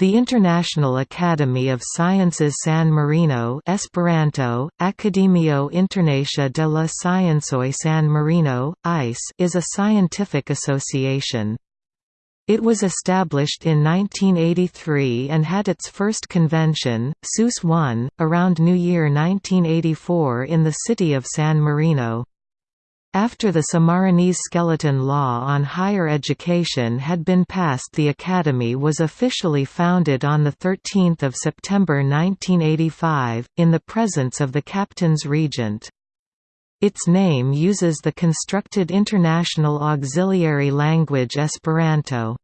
The International Academy of Sciences San Marino Esperanto, Akademio Internacia de la Sciencoj San Marino, ICE is a scientific association. It was established in 1983 and had its first convention, SUS 1, around New Year 1984 in the city of San Marino. After the Sammarinese Skeleton Law on Higher Education had been passed the Academy was officially founded on 13 September 1985, in the presence of the Captain's Regent. Its name uses the constructed international auxiliary language Esperanto.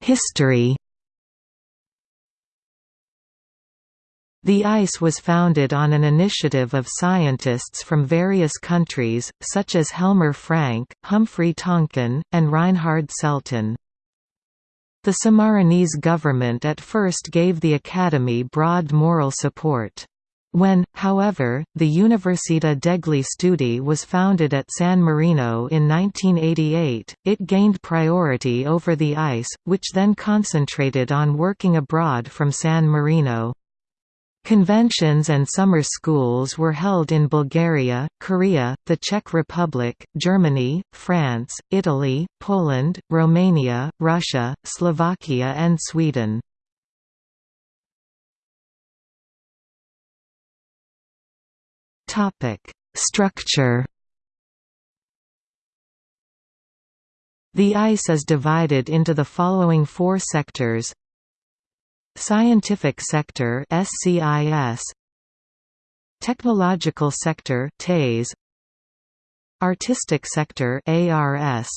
History The ICE was founded on an initiative of scientists from various countries, such as Helmar Frank, Humphrey Tonkin, and Reinhard Selten. The Sammarinese government at first gave the academy broad moral support. When, however, the Università degli Studi was founded at San Marino in 1988, it gained priority over the ICE, which then concentrated on working abroad from San Marino. Conventions and summer schools were held in Bulgaria, Korea, the Czech Republic, Germany, France, Italy, Poland, Romania, Russia, Slovakia and Sweden. Structure The ICE is divided into the following four sectors Scientific sector SCIS Technological sector TASE Artistic sector ARS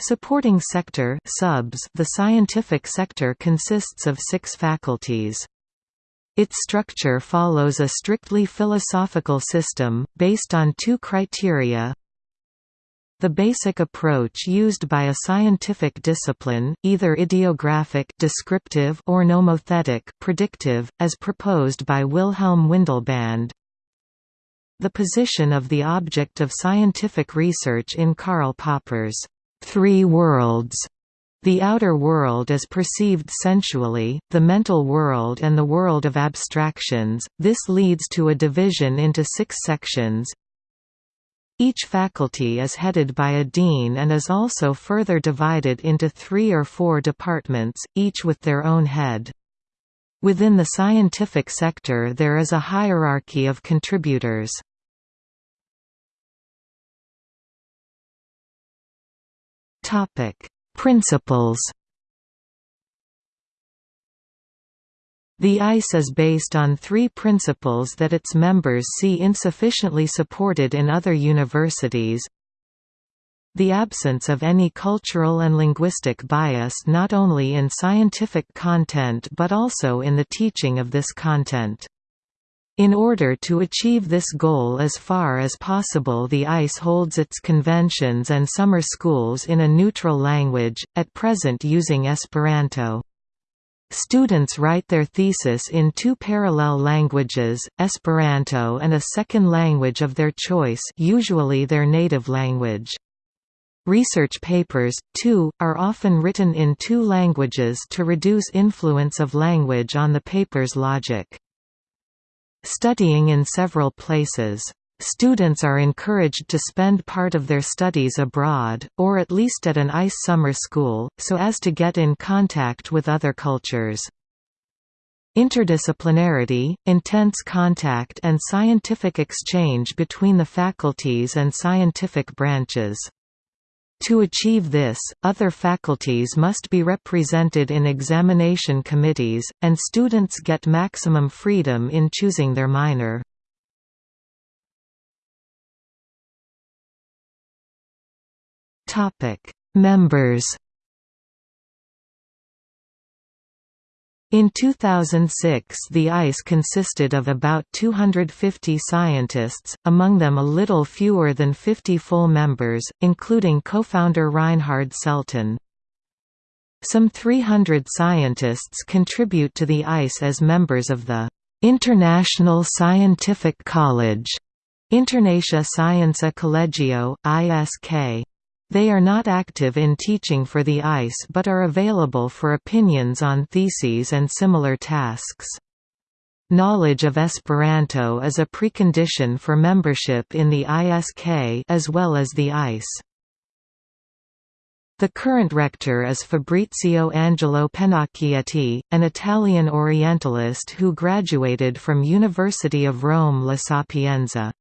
Supporting sector subs. The scientific sector consists of 6 faculties. Its structure follows a strictly philosophical system, based on two criteria the basic approach used by a scientific discipline, either idiographic descriptive or nomothetic predictive, as proposed by Wilhelm Windelband. The position of the object of scientific research in Karl Popper's three worlds the outer world is perceived sensually, the mental world and the world of abstractions, this leads to a division into six sections, each faculty is headed by a dean and is also further divided into three or four departments, each with their own head. Within the scientific sector there is a hierarchy of contributors. Principles The ICE is based on three principles that its members see insufficiently supported in other universities. The absence of any cultural and linguistic bias not only in scientific content but also in the teaching of this content. In order to achieve this goal as far as possible the ICE holds its conventions and summer schools in a neutral language, at present using Esperanto. Students write their thesis in two parallel languages, Esperanto and a second language of their choice usually their native language. Research papers, too, are often written in two languages to reduce influence of language on the paper's logic. Studying in several places Students are encouraged to spend part of their studies abroad, or at least at an ICE summer school, so as to get in contact with other cultures. Interdisciplinarity, intense contact and scientific exchange between the faculties and scientific branches. To achieve this, other faculties must be represented in examination committees, and students get maximum freedom in choosing their minor. Topic: Members. In 2006 the ICE consisted of about 250 scientists, among them a little fewer than 50 full members, including co-founder Reinhard Selten. Some 300 scientists contribute to the ICE as members of the International Scientific College, Internacia Scienca Kolegio, ISK. They are not active in teaching for the ICE but are available for opinions on theses and similar tasks. Knowledge of Esperanto is a precondition for membership in the ISK as well as the ICE. The current rector is Fabrizio Angelo Pennacchietti, an Italian Orientalist who graduated from University of Rome La Sapienza.